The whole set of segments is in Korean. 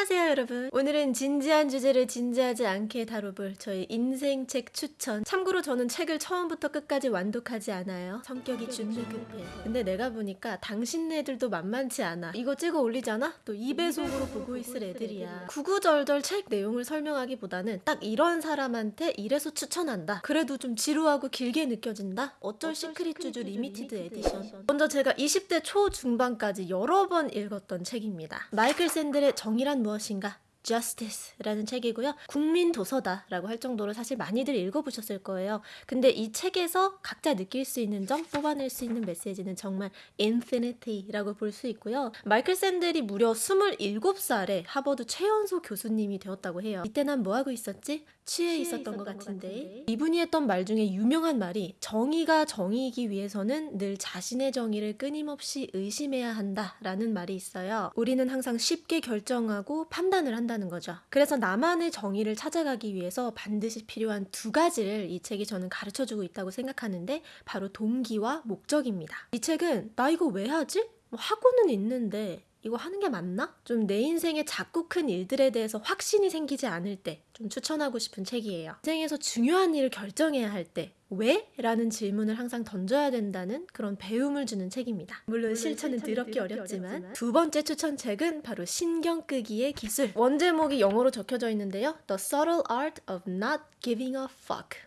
안녕하세요 여러분. 오늘은 진지한 주제를 진지하지 않게 다뤄볼 저희 인생책 추천. 참고로 저는 책을 처음부터 끝까지 완독하지 않아요. 성격이 준내 급해. 근데 내가 보니까 당신네들도 만만치 않아. 이거 찍어 올리잖아? 또 2배속으로 보고 있을 애들이야. 구구절절 책 내용을 설명하기보다는 딱 이런 사람한테 이래서 추천한다. 그래도 좀 지루하고 길게 느껴진다? 어쩔 시크릿 쥬쥬 limited edition. 먼저 제가 20대 초중반까지 여러 번 읽었던 책입니다. 마이클 샌델의 정의란 무엇인가? Justice라는 책이고요. 국민 도서다라고 할 정도로 사실 많이들 읽어보셨을 거예요. 근데 이 책에서 각자 느낄 수 있는 점, 뽑아낼 수 있는 메시지는 정말 infinity라고 볼 수 있고요. 마이클 샌들이 무려 27살에 하버드 최연소 교수님이 되었다고 해요. 이때 난 뭐하고 있었지? 취해 있었던 것 같은데. 이분이 했던 말 중에 유명한 말이 정의가 정의이기 위해서는 늘 자신의 정의를 끊임없이 의심해야 한다라는 말이 있어요. 우리는 항상 쉽게 결정하고 판단을 한다 는 거죠. 그래서 나만의 정의를 찾아가기 위해서 반드시 필요한 두 가지를 이 책이 저는 가르쳐 주고 있다고 생각하는데 바로 동기와 목적입니다. 이 책은 나 이거 왜 하지? 뭐 하고는 있는데 이거 하는 게 맞나? 좀 내 인생의 작고 큰 일들에 대해서 확신이 생기지 않을 때 좀 추천하고 싶은 책이에요. 인생에서 중요한 일을 결정해야 할 때 왜? 라는 질문을 항상 던져야 된다는 그런 배움을 주는 책입니다. 물론 실천은 더럽게 어렵지만 두 번째 추천 책은 바로 신경 끄기의 기술. 원제목이 영어로 적혀져 있는데요. The Subtle Art of Not Giving a Fuck.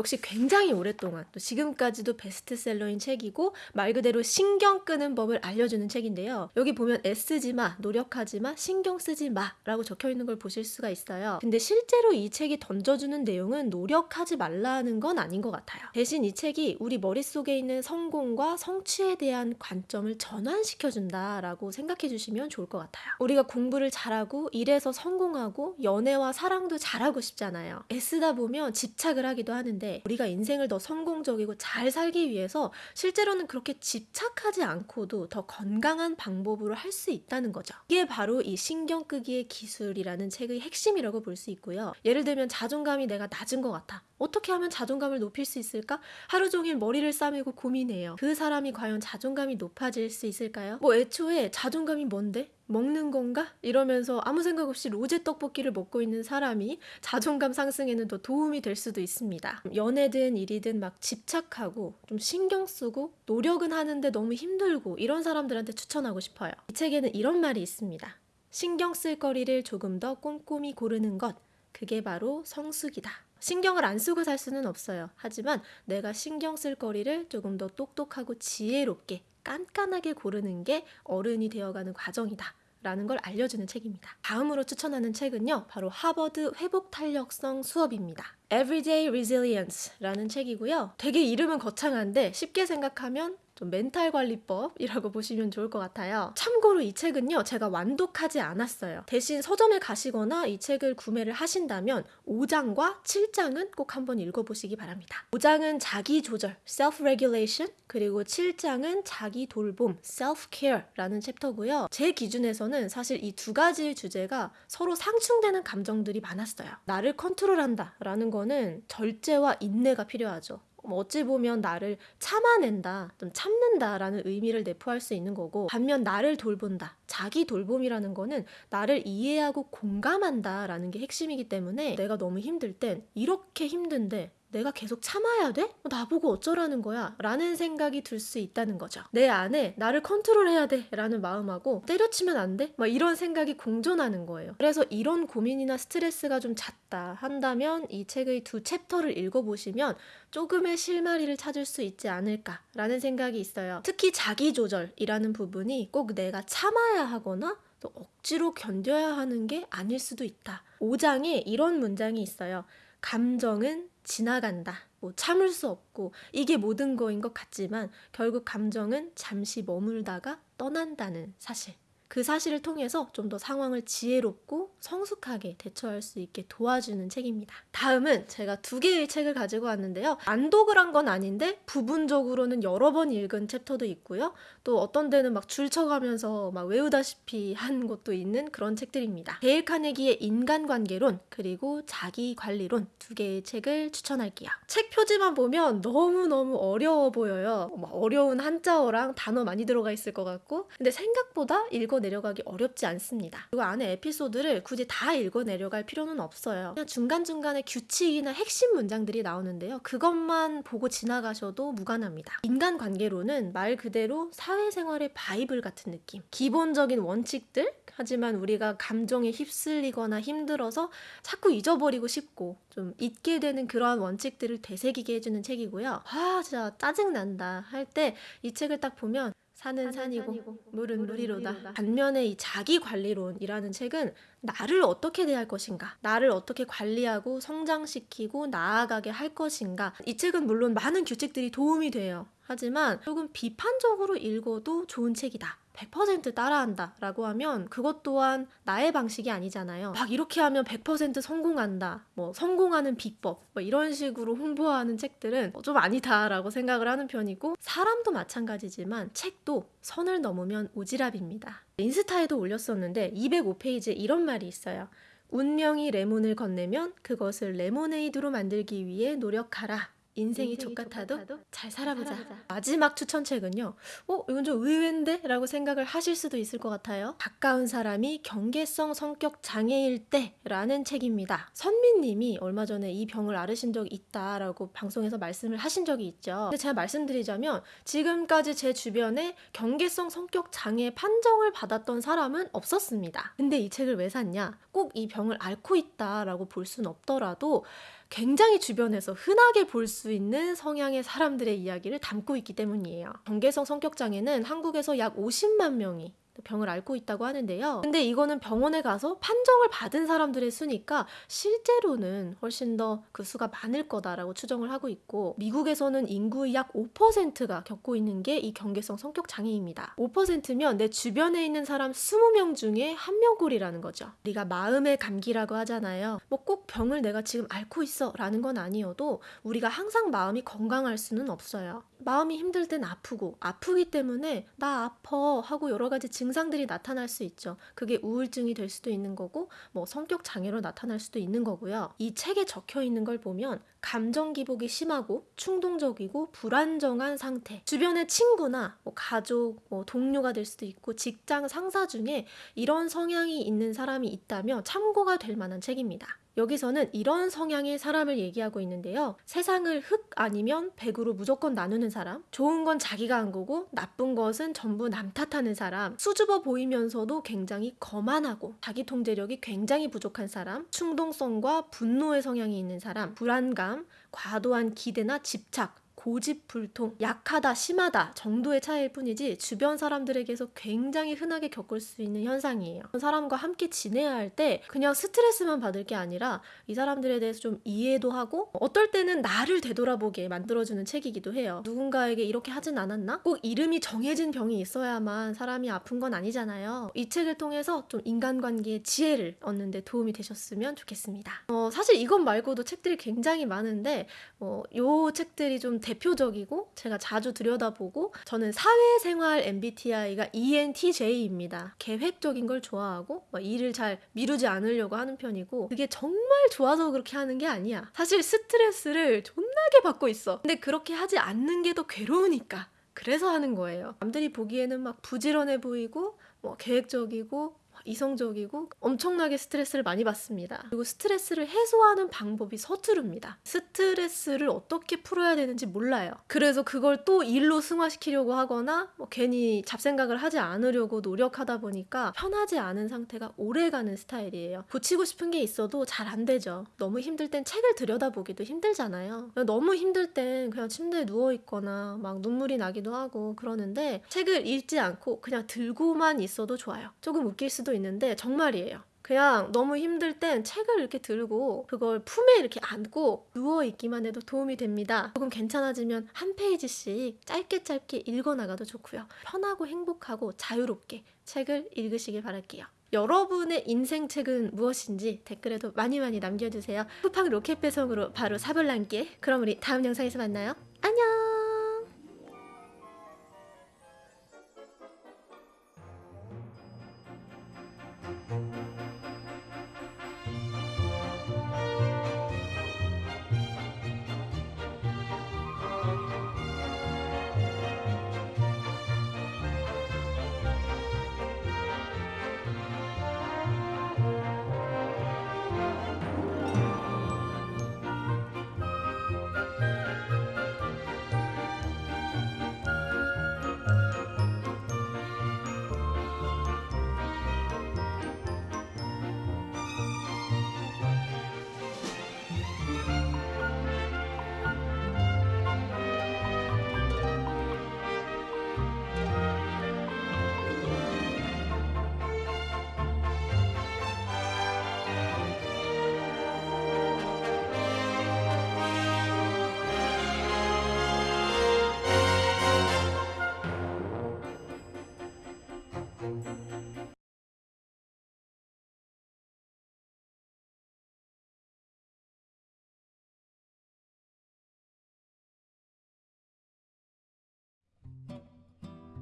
역시 굉장히 오랫동안 또 지금까지도 베스트셀러인 책이고 말 그대로 신경 끄는 법을 알려주는 책인데요. 여기 보면 애쓰지 마, 노력하지 마, 신경 쓰지 마 라고 적혀 있는 걸 보실 수가 있어요. 근데 실제로 이 책이 던져주는 내용은 노력하지 말라는 건 아닌 것 같아요. 대신 이 책이 우리 머릿속에 있는 성공과 성취에 대한 관점을 전환시켜준다라고 생각해 주시면 좋을 것 같아요. 우리가 공부를 잘하고 일에서 성공하고 연애와 사랑도 잘하고 싶잖아요. 애쓰다 보면 집착을 하기도 하는데 우리가 인생을 더 성공적이고 잘 살기 위해서 실제로는 그렇게 집착하지 않고도 더 건강한 방법으로 할 수 있다는 거죠. 이게 바로 이 신경 끄기의 기술이라는 책의 핵심이라고 볼 수 있고요. 예를 들면 자존감이 내가 낮은 것 같아. 어떻게 하면 자존감을 높일 수 있을까? 하루 종일 머리를 싸매고 고민해요. 그 사람이 과연 자존감이 높아질 수 있을까요? 뭐 애초에 자존감이 뭔데? 먹는 건가? 이러면서 아무 생각 없이 로제 떡볶이를 먹고 있는 사람이 자존감 상승에는 더 도움이 될 수도 있습니다. 연애든 일이든 막 집착하고 좀 신경 쓰고 노력은 하는데 너무 힘들고 이런 사람들한테 추천하고 싶어요. 이 책에는 이런 말이 있습니다. 신경 쓸 거리를 조금 더 꼼꼼히 고르는 것. 그게 바로 성숙이다. 신경을 안 쓰고 살 수는 없어요. 하지만 내가 신경 쓸 거리를 조금 더 똑똑하고 지혜롭게 깐깐하게 고르는 게 어른이 되어가는 과정이다. 라는 걸 알려주는 책입니다. 다음으로 추천하는 책은요, 바로 하버드 회복 탄력성 수업입니다. Everyday Resilience라는 책이고요. 되게 이름은 거창한데 쉽게 생각하면 좀 멘탈 관리법이라고 보시면 좋을 것 같아요. 참고로 이 책은요, 제가 완독하지 않았어요. 대신 서점에 가시거나 이 책을 구매를 하신다면 5장과 7장은 꼭 한번 읽어보시기 바랍니다. 5장은 자기 조절, self-regulation, 그리고 7장은 자기 돌봄, self-care라는 챕터고요. 제 기준에서는 사실 이 두 가지 주제가 서로 상충되는 감정들이 많았어요. 나를 컨트롤한다 라는 거는 절제와 인내가 필요하죠. 뭐 어찌 보면 나를 참아낸다, 좀 참는다라는 의미를 내포할 수 있는 거고, 반면 나를 돌본다, 자기 돌봄이라는 거는 나를 이해하고 공감한다라는 게 핵심이기 때문에 내가 너무 힘들 땐 이렇게 힘든데 내가 계속 참아야 돼? 어, 나보고 어쩌라는 거야? 라는 생각이 들 수 있다는 거죠. 내 안에 나를 컨트롤해야 돼 라는 마음하고 때려치면 안 돼? 막 이런 생각이 공존하는 거예요. 그래서 이런 고민이나 스트레스가 좀 잦다 한다면 이 책의 두 챕터를 읽어보시면 조금의 실마리를 찾을 수 있지 않을까라는 생각이 있어요. 특히 자기조절이라는 부분이 꼭 내가 참아야 하거나 또 억지로 견뎌야 하는 게 아닐 수도 있다. 5장에 이런 문장이 있어요. 감정은 지나간다. 뭐 참을 수 없고 이게 모든 거인 것 같지만 결국 감정은 잠시 머물다가 떠난다는 사실. 그 사실을 통해서 좀 더 상황을 지혜롭고 성숙하게 대처할 수 있게 도와주는 책입니다. 다음은 제가 두 개의 책을 가지고 왔는데요. 안독을 한 건 아닌데 부분적으로는 여러 번 읽은 챕터도 있고요. 또 어떤 데는 막 줄쳐가면서 막 외우다시피 한 것도 있는 그런 책들입니다. 데일 카네기의 인간관계론 그리고 자기관리론 두 개의 책을 추천할게요. 책 표지만 보면 너무너무 어려워 보여요. 막 어려운 한자어랑 단어 많이 들어가 있을 것 같고 근데 생각보다 읽어 내려가기 어렵지 않습니다. 그리고 안에 에피소드를 굳이 다 읽어 내려갈 필요는 없어요. 그냥 중간중간에 규칙이나 핵심 문장들이 나오는데요. 그것만 보고 지나가셔도 무관합니다. 인간관계론은 말 그대로 사회생활의 바이블 같은 느낌. 기본적인 원칙들 하지만 우리가 감정에 휩쓸리거나 힘들어서 자꾸 잊어버리고 싶고 좀 잊게 되는 그러한 원칙들을 되새기게 해주는 책이고요. 아 진짜 짜증난다 할 때 이 책을 딱 보면 산은 산이고, 물은 물이로다. 반면에 이 자기 관리론이라는 책은 나를 어떻게 대할 것인가, 나를 어떻게 관리하고 성장시키고 나아가게 할 것인가. 이 책은 물론 많은 규칙들이 도움이 돼요. 하지만 조금 비판적으로 읽어도 좋은 책이다. 100% 따라한다 라고 하면 그것 또한 나의 방식이 아니잖아요. 막 이렇게 하면 100% 성공한다. 뭐 성공하는 비법. 뭐 이런 식으로 홍보하는 책들은 좀 아니다라고 생각을 하는 편이고 사람도 마찬가지지만 책도 선을 넘으면 오지랖입니다. 인스타에도 올렸었는데 205페이지에 이런 말이 있어요. 운명이 레몬을 건네면 그것을 레모네이드로 만들기 위해 노력하라. 인생이 족같아도 잘 살아보자. 마지막 추천책은요. 어, 이건 좀 의외인데? 라고 생각을 하실 수도 있을 것 같아요. 가까운 사람이 경계성 성격 장애일 때 라는 책입니다. 선미님이 얼마 전에 이 병을 앓으신 적이 있다라고 방송에서 말씀을 하신 적이 있죠. 근데 제가 말씀드리자면 지금까지 제 주변에 경계성 성격 장애 판정을 받았던 사람은 없었습니다. 근데 이 책을 왜 샀냐? 꼭 이 병을 앓고 있다라고 볼 순 없더라도 굉장히 주변에서 흔하게 볼 수 있는 성향의 사람들의 이야기를 담고 있기 때문이에요. 경계성 성격장애는 한국에서 약 50만 명이 병을 앓고 있다고 하는데요. 근데 이거는 병원에 가서 판정을 받은 사람들의 수니까 실제로는 훨씬 더 그 수가 많을 거다라고 추정을 하고 있고 미국에서는 인구의 약 5%가 겪고 있는 게 이 경계성 성격 장애입니다. 5%면 내 주변에 있는 사람 20명 중에 한 명꼴이라는 거죠. 우리가 마음의 감기라고 하잖아요. 뭐 꼭 병을 내가 지금 앓고 있어라는 건 아니어도 우리가 항상 마음이 건강할 수는 없어요. 마음이 힘들 땐 아프고 아프기 때문에 나 아파 하고 여러 가지 증 상들이 나타날 수 있죠. 그게 우울증이 될 수도 있는 거고 뭐 성격 장애로 나타날 수도 있는 거고요. 이 책에 적혀 있는 걸 보면 감정 기복이 심하고 충동적이고 불안정한 상태. 주변의 친구나 뭐 가족, 뭐 동료가 될 수도 있고 직장 상사 중에 이런 성향이 있는 사람이 있다면 참고가 될 만한 책입니다. 여기서는 이런 성향의 사람을 얘기하고 있는데요. 세상을 흑 아니면 백으로 무조건 나누는 사람, 좋은 건 자기가 한 거고 나쁜 것은 전부 남 탓하는 사람, 수줍어 보이면서도 굉장히 거만하고 자기 통제력이 굉장히 부족한 사람, 충동성과 분노의 성향이 있는 사람, 불안감, 과도한 기대나 집착, 고집불통, 약하다, 심하다 정도의 차이일 뿐이지 주변 사람들에게서 굉장히 흔하게 겪을 수 있는 현상이에요. 사람과 함께 지내야 할 때 그냥 스트레스만 받을 게 아니라 이 사람들에 대해서 좀 이해도 하고 어떨 때는 나를 되돌아보게 만들어주는 책이기도 해요. 누군가에게 이렇게 하진 않았나? 꼭 이름이 정해진 병이 있어야만 사람이 아픈 건 아니잖아요. 이 책을 통해서 좀 인간관계의 지혜를 얻는 데 도움이 되셨으면 좋겠습니다. 어, 사실 이것 말고도 책들이 굉장히 많은데 어, 요 책들이 좀 대표적이고 제가 자주 들여다보고 저는 사회생활 MBTI가 ENTJ입니다. 계획적인 걸 좋아하고 막 일을 잘 미루지 않으려고 하는 편이고 그게 정말 좋아서 그렇게 하는 게 아니야. 사실 스트레스를 존나게 받고 있어. 근데 그렇게 하지 않는 게 더 괴로우니까. 그래서 하는 거예요. 남들이 보기에는 막 부지런해 보이고 뭐 계획적이고 이성적이고 엄청나게 스트레스를 많이 받습니다. 그리고 스트레스를 해소하는 방법이 서투릅니다. 스트레스를 어떻게 풀어야 되는지 몰라요. 그래서 그걸 또 일로 승화시키려고 하거나 뭐 괜히 잡생각을 하지 않으려고 노력하다 보니까 편하지 않은 상태가 오래가는 스타일이에요. 고치고 싶은 게 있어도 잘 안 되죠. 너무 힘들 땐 책을 들여다보기도 힘들잖아요. 너무 힘들 땐 그냥 침대에 누워 있거나 막 눈물이 나기도 하고 그러는데 책을 읽지 않고 그냥 들고만 있어도 좋아요. 조금 웃길 수도 있는데 정말이에요. 그냥 너무 힘들 땐 책을 이렇게 들고 그걸 품에 이렇게 안고 누워 있기만 해도 도움이 됩니다. 조금 괜찮아지면 한 페이지씩 짧게 짧게 읽어 나가도 좋고요. 편하고 행복하고 자유롭게 책을 읽으시길 바랄게요. 여러분의 인생 책은 무엇인지 댓글에도 많이 많이 남겨주세요. 쿠팡 로켓 배송으로 바로 사볼란께. 그럼 우리 다음 영상에서 만나요. 안녕.